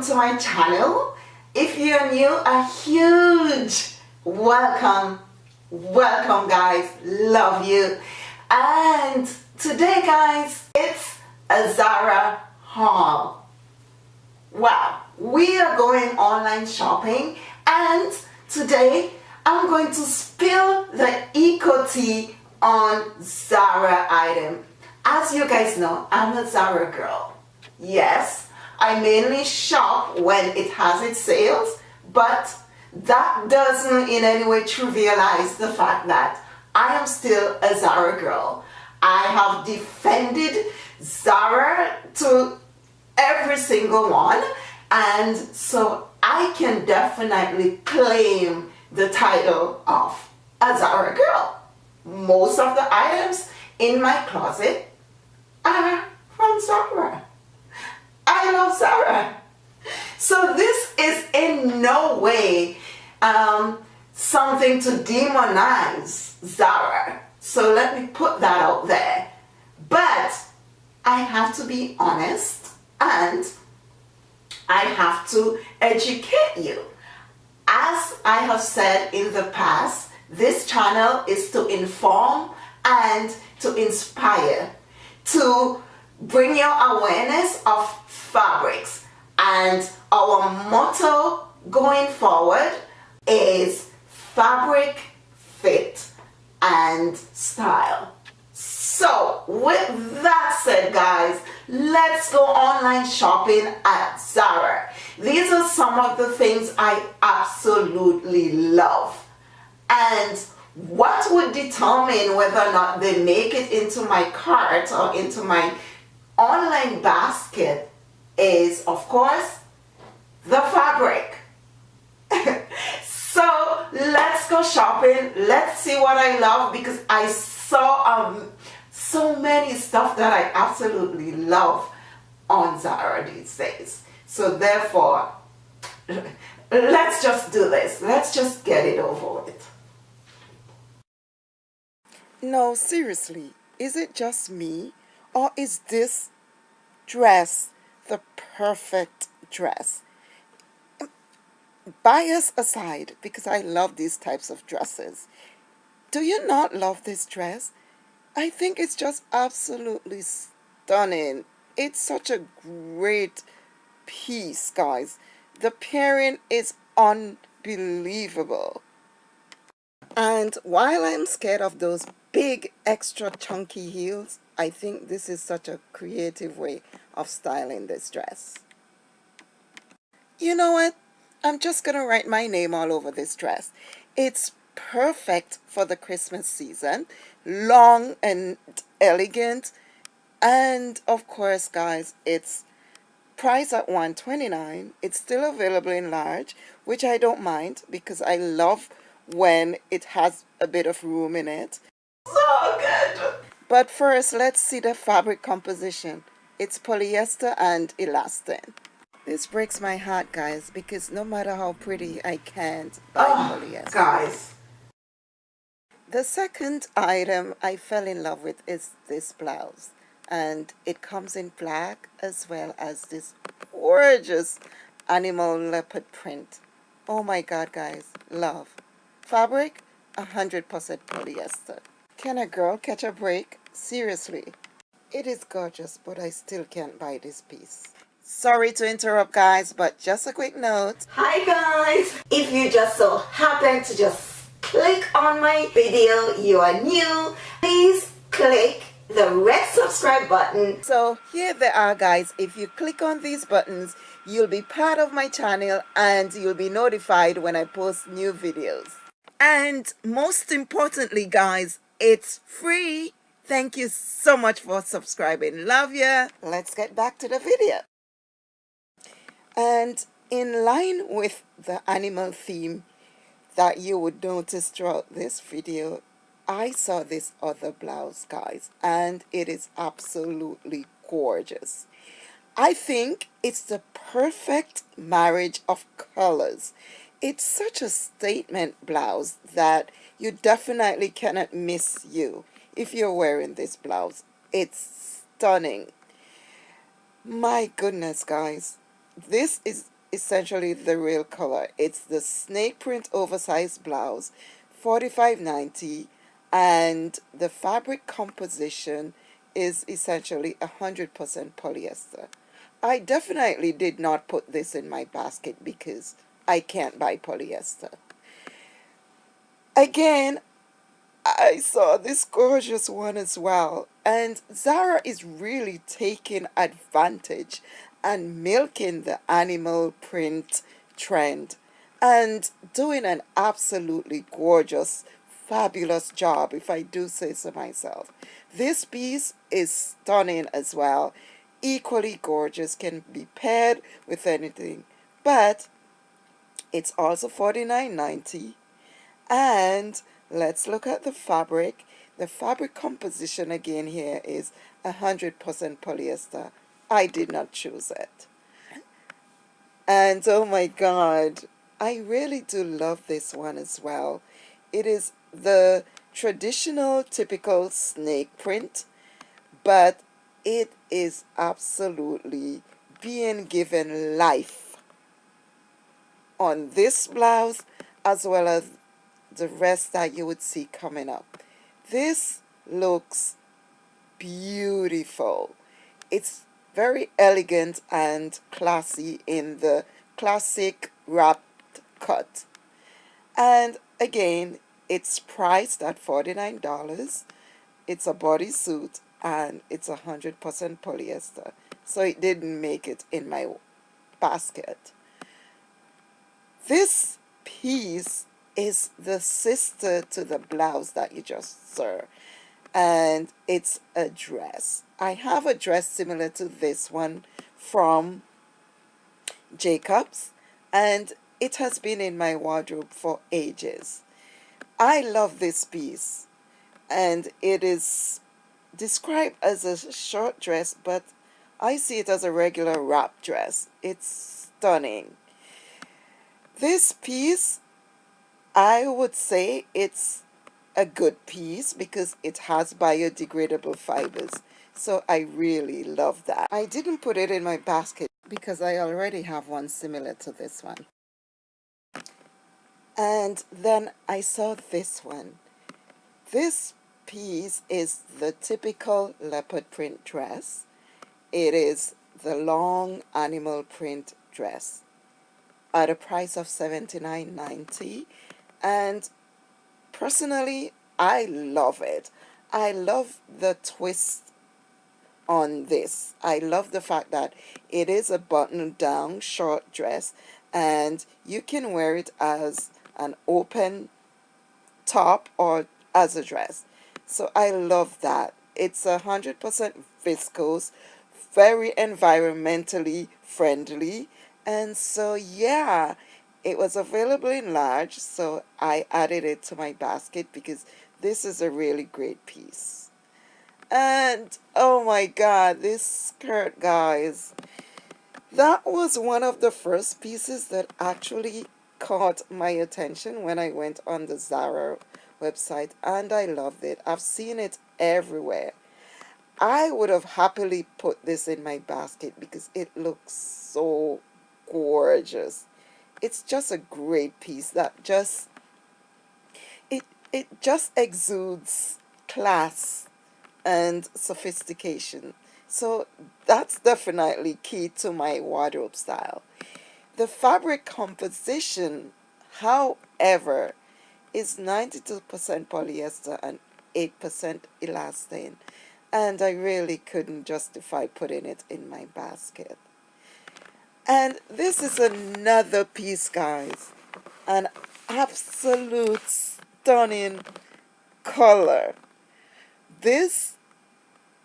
welcome to my channel. If you're new, a huge welcome. Welcome guys, love you. And today guys, it's a Zara haul. Wow, we are going online shopping and today I'm going to spill the eco tea on Zara item. As you guys know, I'm a Zara girl. Yes, I mainly shop when it has its sales, but that doesn't in any way trivialize the fact that I am still a Zara girl. I have defended Zara to every single one and so I can definitely claim the title of a Zara girl. Most of the items in my closet are from Zara. I love Zara. So this is in no way um, something to demonize Zara. So let me put that out there. But I have to be honest and I have to educate you. As I have said in the past, this channel is to inform and to inspire, to bring your awareness of fabrics. And our motto going forward is fabric, fit, and style. So with that said guys, let's go online shopping at Zara. These are some of the things I absolutely love. And what would determine whether or not they make it into my cart or into my online basket is of course the fabric. So let's go shopping. Let's see what I love because I saw um, so many stuff that I absolutely love on Zara these days. So therefore let's just do this. Let's just get it over with. No seriously is it just me or is this dress the perfect dress? Bias aside, because I love these types of dresses, do you not love this dress? I think it's just absolutely stunning. It's such a great piece, guys. The pairing is unbelievable. And while I'm scared of those big extra chunky heels, I think this is such a creative way of styling this dress. You know what? I'm just going to write my name all over this dress. It's perfect for the Christmas season. Long and elegant. And of course, guys, it's priced at 129 It's still available in large, which I don't mind because I love when it has a bit of room in it. But first, let's see the fabric composition. It's polyester and elastane. This breaks my heart, guys, because no matter how pretty, I can't buy oh, polyester. Guys. The second item I fell in love with is this blouse. And it comes in black as well as this gorgeous animal leopard print. Oh my god, guys. Love. Fabric, 100% polyester. Can a girl catch a break? Seriously. It is gorgeous, but I still can't buy this piece. Sorry to interrupt guys, but just a quick note. Hi guys! If you just so happen to just click on my video, you are new, please click the red subscribe button. So here they are guys, if you click on these buttons, you'll be part of my channel and you'll be notified when I post new videos. And most importantly guys, it's free. Thank you so much for subscribing. Love ya. Let's get back to the video. And in line with the animal theme that you would notice throughout this video, I saw this other blouse, guys, and it is absolutely gorgeous. I think it's the perfect marriage of colors. It's such a statement blouse that you definitely cannot miss you if you're wearing this blouse. It's stunning. My goodness, guys. This is essentially the real color. It's the snake print oversized blouse, 45.90 and the fabric composition is essentially 100% polyester. I definitely did not put this in my basket because I can't buy polyester. Again, I saw this gorgeous one as well. And Zara is really taking advantage and milking the animal print trend and doing an absolutely gorgeous, fabulous job, if I do say so myself. This piece is stunning as well. Equally gorgeous, can be paired with anything. But it's also $49.90 and let's look at the fabric. The fabric composition again here is 100% polyester. I did not choose it. And oh my god I really do love this one as well. It is the traditional typical snake print but it is absolutely being given life on this blouse as well as the rest that you would see coming up. This looks beautiful. It's very elegant and classy in the classic wrapped cut. And again, it's priced at $49. It's a bodysuit and it's 100% polyester. So it didn't make it in my basket. This piece is the sister to the blouse that you just saw. And it's a dress. I have a dress similar to this one from Jacobs and it has been in my wardrobe for ages. I love this piece and it is described as a short dress but I see it as a regular wrap dress. It's stunning. This piece I would say it's a good piece because it has biodegradable fibers. So I really love that. I didn't put it in my basket because I already have one similar to this one. And then I saw this one. This piece is the typical leopard print dress. It is the long animal print dress at a price of $79.90 and personally I love it. I love the twist on this. I love the fact that it is a button down short dress and you can wear it as an open top or as a dress. So I love that. It's a hundred percent viscose very environmentally friendly. And so yeah it was available in large, so I added it to my basket because this is a really great piece. And oh my god, this skirt, guys. That was one of the first pieces that actually caught my attention when I went on the Zara website and I loved it. I've seen it everywhere. I would have happily put this in my basket because it looks so gorgeous it's just a great piece that just it it just exudes class and sophistication. So that's definitely key to my wardrobe style. The fabric composition however is 92% polyester and 8% elastane and I really couldn't justify putting it in my basket and this is another piece, guys. An absolute stunning color. This,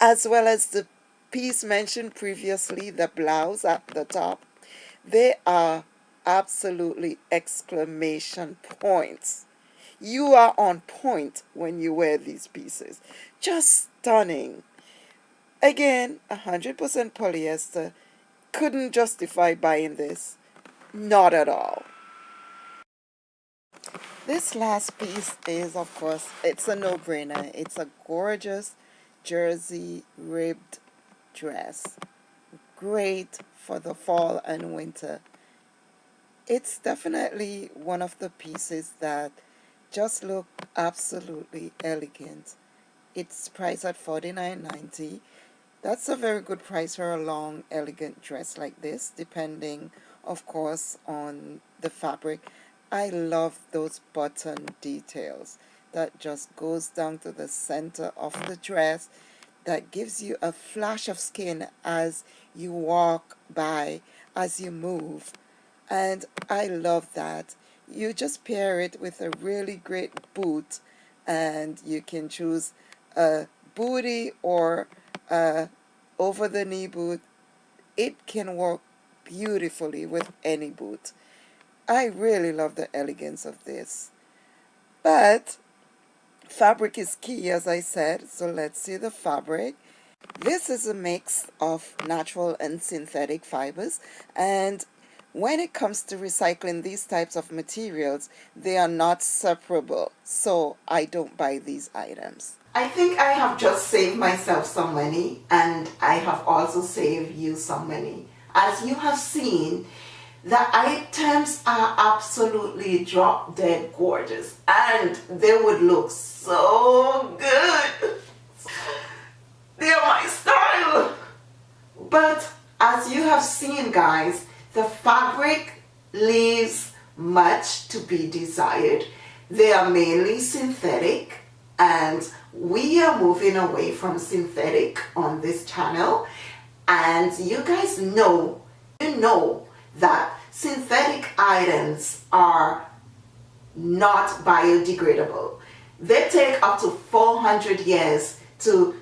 as well as the piece mentioned previously, the blouse at the top, they are absolutely exclamation points. You are on point when you wear these pieces. Just stunning. Again, 100% polyester, couldn't justify buying this. Not at all. This last piece is, of course, it's a no-brainer. It's a gorgeous jersey ribbed dress. Great for the fall and winter. it's definitely one of the pieces that just look absolutely elegant. It's priced at $49.90. That's a very good price for a long, elegant dress like this, depending, of course, on the fabric. I love those button details that just goes down to the center of the dress that gives you a flash of skin as you walk by, as you move. And I love that. You just pair it with a really great boot and you can choose a booty or a over the knee boot. It can work beautifully with any boot. I really love the elegance of this. But Fabric is key, as I said, so let's see the fabric. This is a mix of natural and synthetic fibers, and when it comes to recycling these types of materials, they are not separable, so I don't buy these items. I think I have just saved myself some money and I have also saved you some money. As you have seen, the items are absolutely drop dead gorgeous and they would look so good. They're my style. But as you have seen guys, the fabric leaves much to be desired. They are mainly synthetic and we are moving away from synthetic on this channel and you guys know, you know that synthetic items are not biodegradable. They take up to 400 years to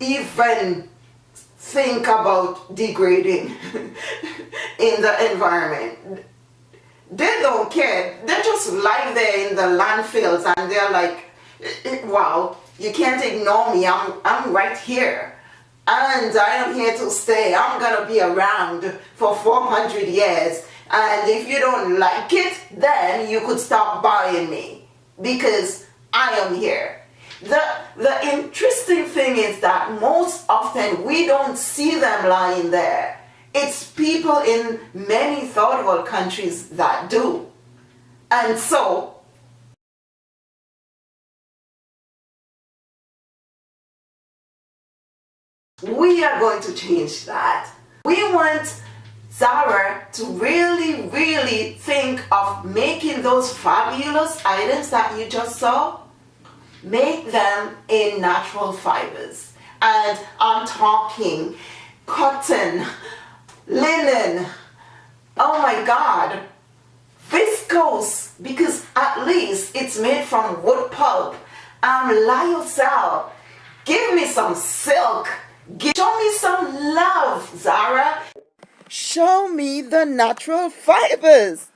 even think about degrading in the environment. They don't care. They just lie there in the landfills and they're like, wow, you can't ignore me. I'm, I'm right here and I am here to stay. I'm going to be around for 400 years. And if you don't like it, then you could stop buying me because I am here. The, the interesting thing is that most often we don't see them lying there. It's people in many third world countries that do. And so We are going to change that. We want Zara to really, really think of making those fabulous items that you just saw, make them in natural fibers. And I'm talking cotton, linen, oh my God, viscose, because at least it's made from wood pulp, um, lyocell, give me some silk, Show me some love, Zara. Show me the natural fibers.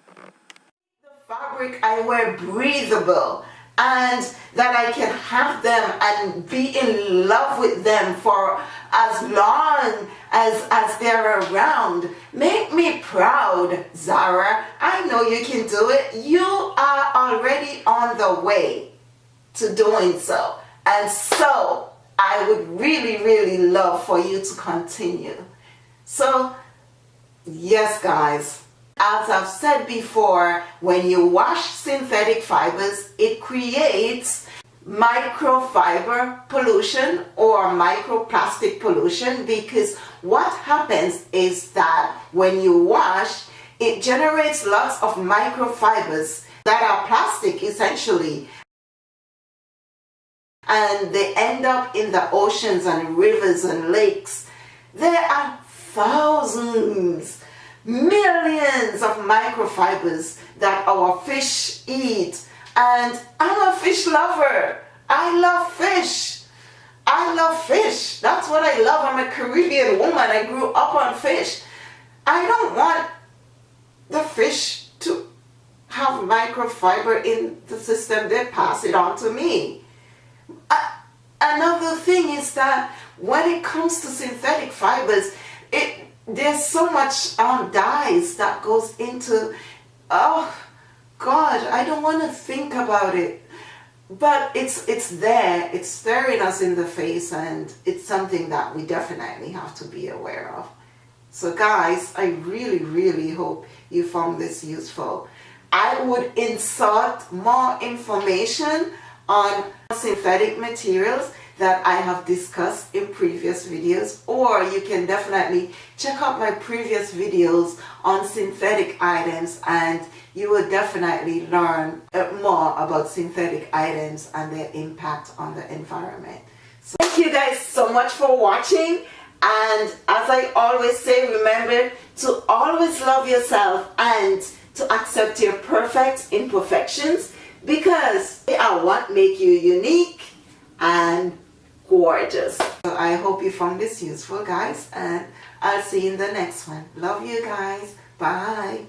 The fabric I wear breathable and that I can have them and be in love with them for as long as, as they're around. Make me proud, Zara. I know you can do it. You are already on the way to doing so. And so I would really, really love for you to continue. So, yes, guys, as I've said before, when you wash synthetic fibers, it creates microfiber pollution or microplastic pollution because what happens is that when you wash, it generates lots of microfibers that are plastic essentially and they end up in the oceans and rivers and lakes. There are thousands, millions of microfibers that our fish eat. And I'm a fish lover. I love fish. I love fish. That's what I love. I'm a Caribbean woman. I grew up on fish. I don't want the fish to have microfiber in the system. They pass it on to me. Another thing is that when it comes to synthetic fibers, it there's so much um, dyes that goes into, oh God, I don't want to think about it. But it's, it's there, it's staring us in the face and it's something that we definitely have to be aware of. So guys, I really, really hope you found this useful. I would insert more information on synthetic materials that I have discussed in previous videos or you can definitely check out my previous videos on synthetic items and you will definitely learn more about synthetic items and their impact on the environment. So thank you guys so much for watching and as I always say remember to always love yourself and to accept your perfect imperfections because they are what make you unique and gorgeous. So I hope you found this useful guys and I'll see you in the next one. Love you guys. Bye.